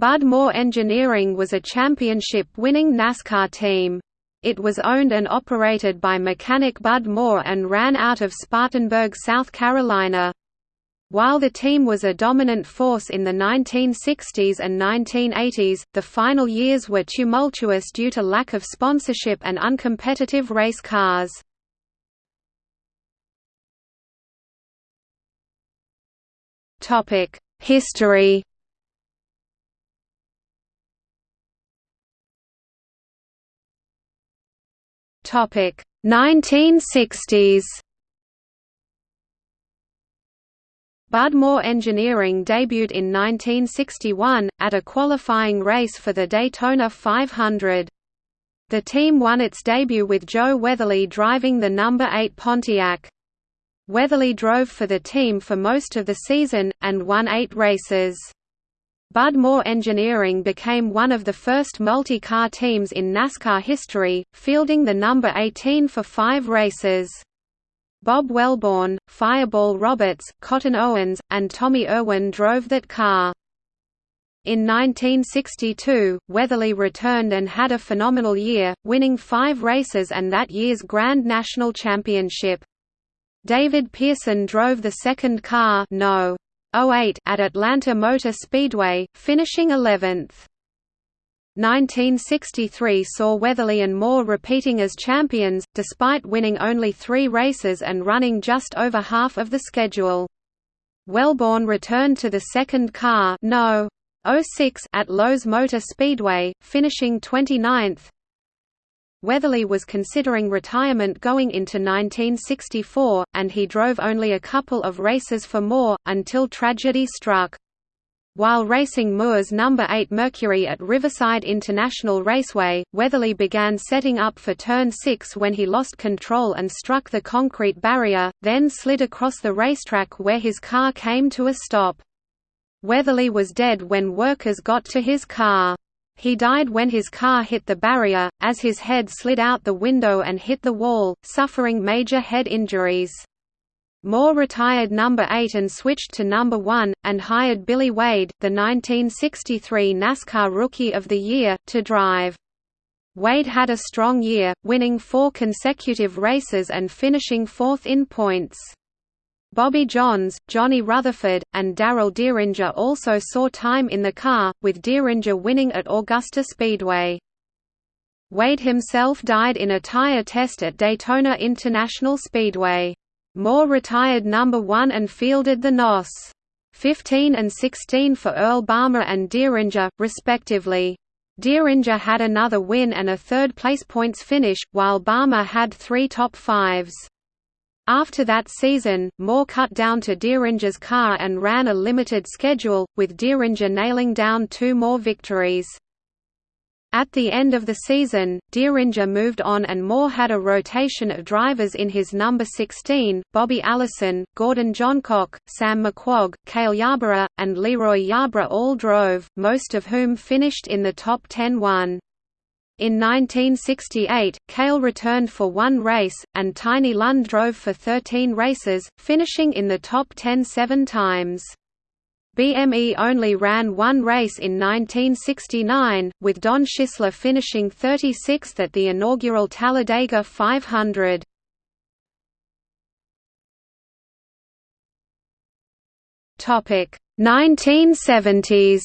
Bud Moore Engineering was a championship-winning NASCAR team. It was owned and operated by mechanic Bud Moore and ran out of Spartanburg, South Carolina. While the team was a dominant force in the 1960s and 1980s, the final years were tumultuous due to lack of sponsorship and uncompetitive race cars. History Topic 1960s. Bud Moore Engineering debuted in 1961, at a qualifying race for the Daytona 500. The team won its debut with Joe Weatherly driving the number 8 Pontiac. Weatherly drove for the team for most of the season, and won eight races. Bud Moore Engineering became one of the first multi-car teams in NASCAR history, fielding the number 18 for five races. Bob Welborn, Fireball Roberts, Cotton Owens, and Tommy Irwin drove that car. In 1962, Weatherly returned and had a phenomenal year, winning five races and that year's Grand National Championship. David Pearson drove the second car no. 08 at Atlanta Motor Speedway, finishing 11th. 1963 saw Weatherly and Moore repeating as champions, despite winning only three races and running just over half of the schedule. Welborn returned to the second car no. 06 at Lowe's Motor Speedway, finishing 29th. Weatherly was considering retirement going into 1964, and he drove only a couple of races for Moore, until tragedy struck. While racing Moore's number 8 Mercury at Riverside International Raceway, Weatherly began setting up for turn 6 when he lost control and struck the concrete barrier, then slid across the racetrack where his car came to a stop. Weatherly was dead when workers got to his car. He died when his car hit the barrier, as his head slid out the window and hit the wall, suffering major head injuries. Moore retired number 8 and switched to number 1, and hired Billy Wade, the 1963 NASCAR Rookie of the Year, to drive. Wade had a strong year, winning four consecutive races and finishing fourth in points. Bobby Johns, Johnny Rutherford, and Darel Dieringer also saw time in the car, with Dieringer winning at Augusta Speedway. Wade himself died in a tire test at Daytona International Speedway. Moore retired number 1 and fielded the NOS. 15 and 16 for Earl Balmer and Dieringer, respectively. Dieringer had another win and a third-place points finish, while Balmer had three top fives. After that season, Moore cut down to Dieringer's car and ran a limited schedule, with Dieringer nailing down two more victories. At the end of the season, Dieringer moved on and Moore had a rotation of drivers in his number 16, Bobby Allison, Gordon Johncock, Sam McQuagg, Cale Yarborough, and LeeRoy Yarbrough all drove, most of whom finished in the top 10-1. In 1968, Cale returned for one race, and Tiny Lund drove for 13 races, finishing in the top 10 seven times. BME only ran one race in 1969, with Don Schisler finishing 36th at the inaugural Talladega 500. Topic 1970s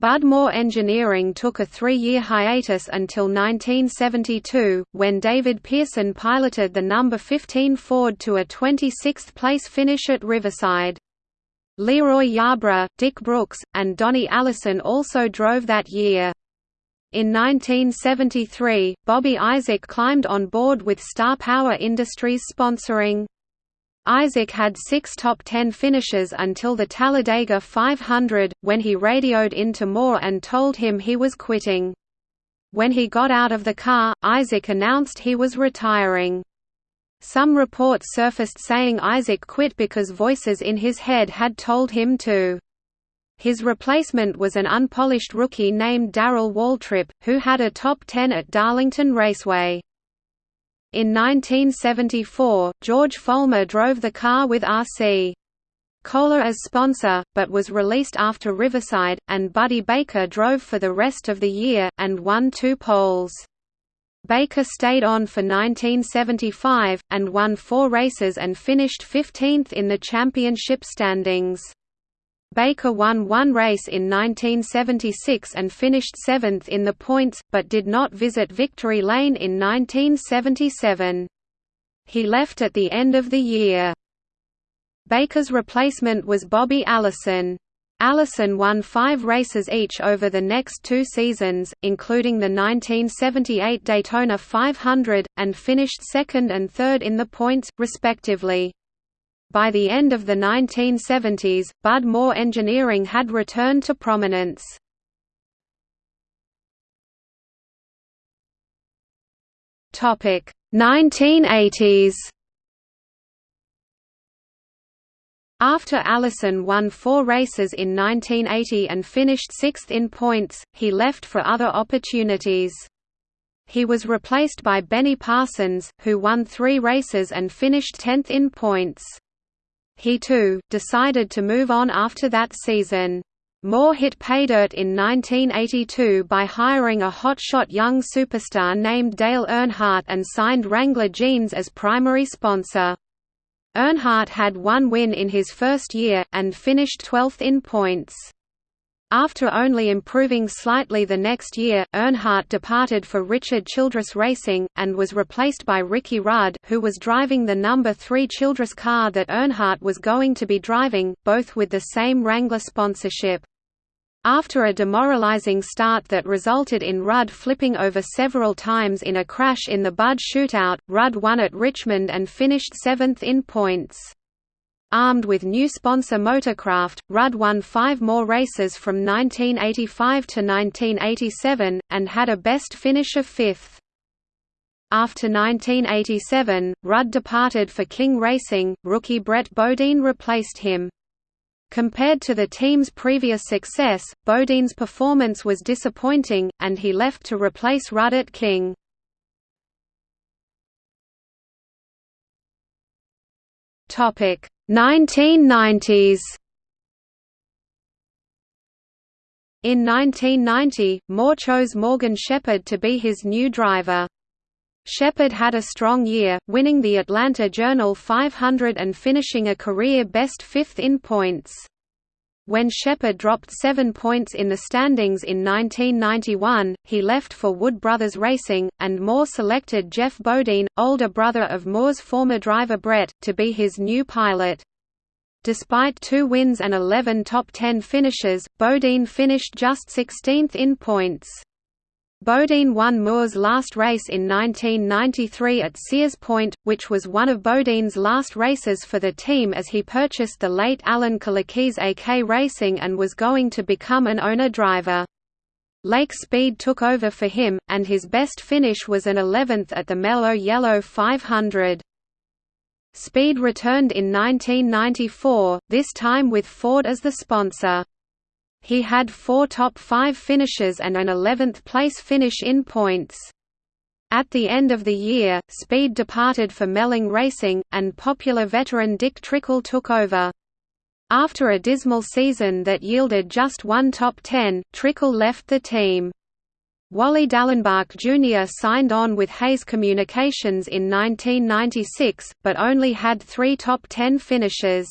Bud Moore Engineering took a three-year hiatus until 1972, when David Pearson piloted the number 15 Ford to a 26th-place finish at Riverside. LeeRoy Yarbrough, Dick Brooks, and Donnie Allison also drove that year. In 1973, Bobby Isaac climbed on board with Star Power Industries sponsoring Isaac had six top ten finishes until the Talladega 500, when he radioed into Moore and told him he was quitting. When he got out of the car, Isaac announced he was retiring. Some reports surfaced saying Isaac quit because voices in his head had told him to. His replacement was an unpolished rookie named Darrell Waltrip, who had a top 10 at Darlington Raceway. In 1974, George Follmer drove the car with R.C. Kohler as sponsor, but was released after Riverside, and Buddy Baker drove for the rest of the year, and won two poles. Baker stayed on for 1975, and won four races and finished 15th in the championship standings. Baker won one race in 1976 and finished seventh in the points, but did not visit victory lane in 1977. He left at the end of the year. Baker's replacement was Bobby Allison. Allison won five races each over the next two seasons, including the 1978 Daytona 500, and finished second and third in the points, respectively. By the end of the 1970s, Bud Moore Engineering had returned to prominence. Topic 1980s After Allison won four races in 1980 and finished sixth in points, he left for other opportunities. He was replaced by Benny Parsons, who won three races and finished tenth in points. He too, decided to move on after that season. Moore hit paydirt in 1982 by hiring a hotshot young superstar named Dale Earnhardt and signed Wrangler Jeans as primary sponsor. Earnhardt had one win in his first year, and finished 12th in points. After only improving slightly the next year, Earnhardt departed for Richard Childress Racing, and was replaced by Ricky Rudd who was driving the number 3 Childress car that Earnhardt was going to be driving, both with the same Wrangler sponsorship. After a demoralizing start that resulted in Rudd flipping over several times in a crash in the Bud shootout, Rudd won at Richmond and finished seventh in points. Armed with new sponsor Motorcraft, Rudd won five more races from 1985 to 1987, and had a best finish of fifth. After 1987, Rudd departed for King Racing, rookie Brett Bodine replaced him. Compared to the team's previous success, Bodine's performance was disappointing, and he left to replace Rudd at King. Topic 1990s. In 1990, Moore chose Morgan Shepherd to be his new driver. Shepherd had a strong year, winning the Atlanta Journal 500 and finishing a career-best fifth in points. When Shepherd dropped seven points in the standings in 1991, he left for Wood Brothers Racing, and Moore selected Geoff Bodine, older brother of Moore's former driver Brett, to be his new pilot. Despite two wins and 11 top 10 finishes, Bodine finished just 16th in points. Bodine won Moore's last race in 1993 at Sears Point, which was one of Bodine's last races for the team as he purchased the late Alan Kulwicki's AK Racing and was going to become an owner-driver. Lake Speed took over for him, and his best finish was an 11th at the Mellow Yellow 500. Speed returned in 1994, this time with Ford as the sponsor. He had four top five finishes and an 11th place finish in points. At the end of the year, Speed departed for Melling Racing, and popular veteran Dick Trickle took over. After a dismal season that yielded just one top 10, Trickle left the team. Wally Dallenbach Jr. signed on with Hayes Communications in 1996, but only had three top 10 finishes.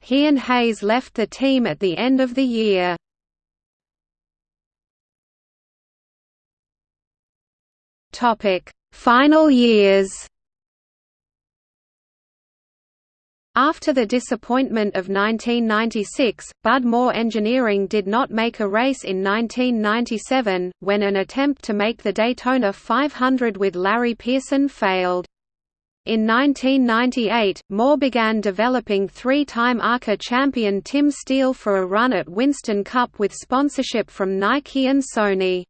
He and Hayes left the team at the end of the year. Final years. After the disappointment of 1996, Bud Moore Engineering did not make a race in 1997, when an attempt to make the Daytona 500 with Larry Pearson failed. In 1998, Moore began developing three-time ARCA champion Tim Steele for a run at Winston Cup with sponsorship from Nike and Sony.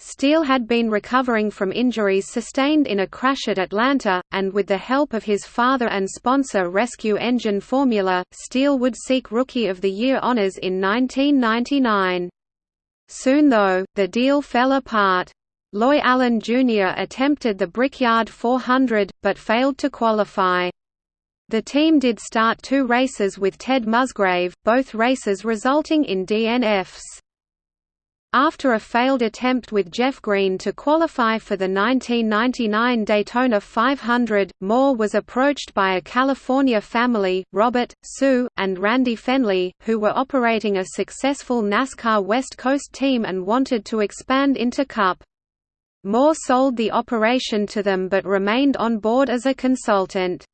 Steele had been recovering from injuries sustained in a crash at Atlanta, and with the help of his father and sponsor Rescue Engine Formula, Steele would seek Rookie of the Year honors in 1999. Soon though, the deal fell apart. Loy Allen Jr. attempted the Brickyard 400, but failed to qualify. The team did start two races with Ted Musgrave, both races resulting in DNFs. After a failed attempt with Jeff Green to qualify for the 1999 Daytona 500, Moore was approached by a California family, Robert, Sue, and Randy Fenley, who were operating a successful NASCAR West Coast team and wanted to expand into Cup. Moore sold the operation to them but remained on board as a consultant.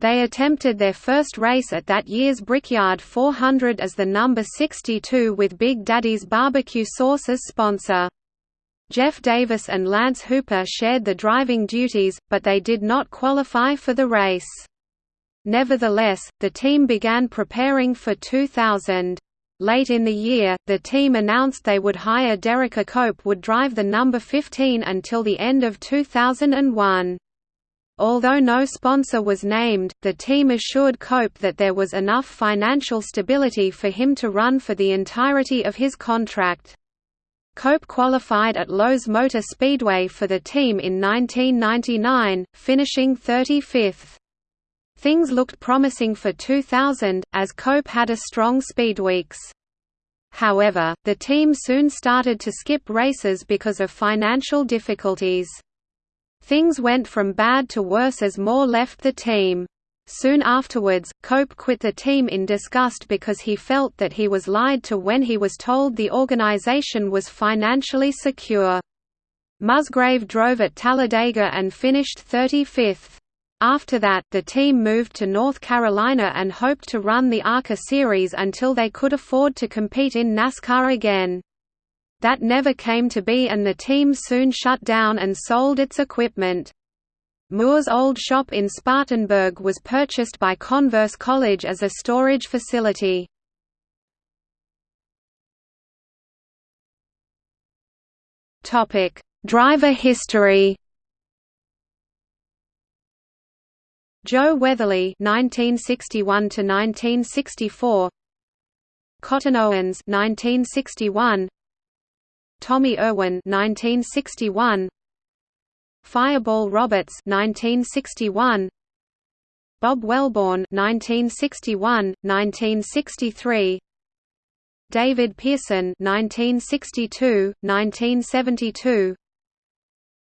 They attempted their first race at that year's Brickyard 400 as the number 62 with Big Daddy's Barbecue Sauce as sponsor. Jeff Davis and Lance Hooper shared the driving duties, but they did not qualify for the race. Nevertheless, the team began preparing for 2000. Late in the year, the team announced they would hire Derrike Cope would drive the number 15 until the end of 2001. Although no sponsor was named, the team assured Cope that there was enough financial stability for him to run for the entirety of his contract. Cope qualified at Lowe's Motor Speedway for the team in 1999, finishing 35th. Things looked promising for 2000, as Cope had a strong speed weeks. However, the team soon started to skip races because of financial difficulties. Things went from bad to worse as Moore left the team. Soon afterwards, Cope quit the team in disgust because he felt that he was lied to when he was told the organization was financially secure. Musgrave drove at Talladega and finished 35th. After that, the team moved to North Carolina and hoped to run the ARCA series until they could afford to compete in NASCAR again. That never came to be and the team soon shut down and sold its equipment. Moore's old shop in Spartanburg was purchased by Converse College as a storage facility. Driver history Joe Weatherly 1961 to 1964 Cotton Owens 1961 Tommy Irwin 1961 Fireball Roberts 1961 Bob Welborn 1961 1963 David Pearson 1962 1972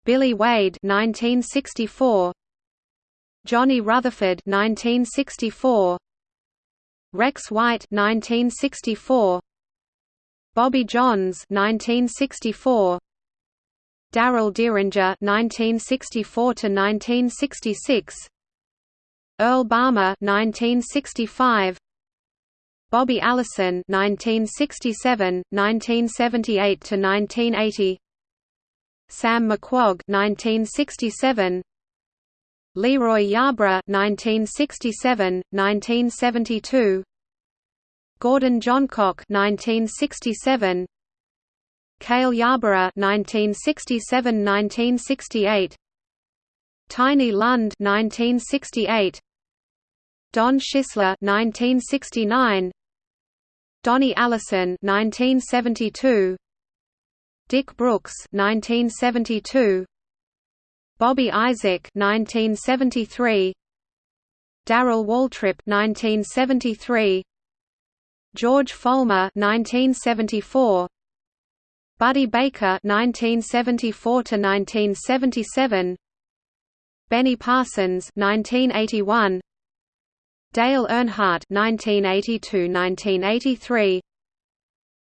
Billy Wade 1964 Johnny Rutherford 1964 Rex White 1964 Bobby Johns 1964 Darel Dieringer 1964 to 1966 Earl Balmer 1965 Bobby Allison 1967 1978 to 1980 Sam McQuagg 1967 LeeRoy Yarbrough 1967 1972 Gordon Johncock 1967 Cale Yarborough 1967–1968 Tiny Lund 1968 Don Schisler 1969 Donnie Allison 1972 Dick Brooks 1972 Bobby Isaac 1973 Darrell Waltrip 1973 George Follmer 1974 Buddy Baker 1974 to 1977 Benny Parsons 1981 Dale Earnhardt 1982-1983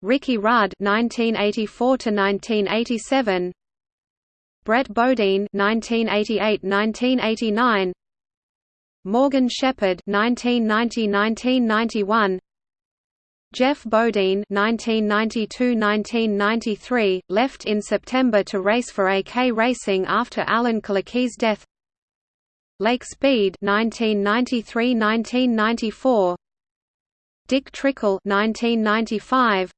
Ricky Rudd 1984 to 1987 Brett Bodine 1988-1989 Morgan Shepherd 1990-1991 Geoff Bodine (1992–1993) left in September to race for AK Racing after Alan Kulwicki's death. Lake Speed (1993–1994). Dick Trickle (1995).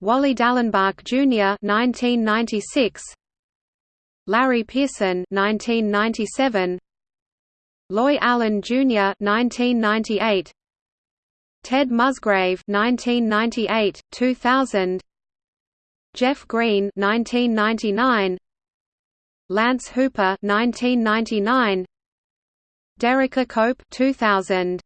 Wally Dallenbach Jr. (1996). Larry Pearson (1997). Loy Allen Jr. (1998). Ted Musgrave 1998 2000 Jeff Green 1999 Lance Hooper 1999 Derrike Cope 2000.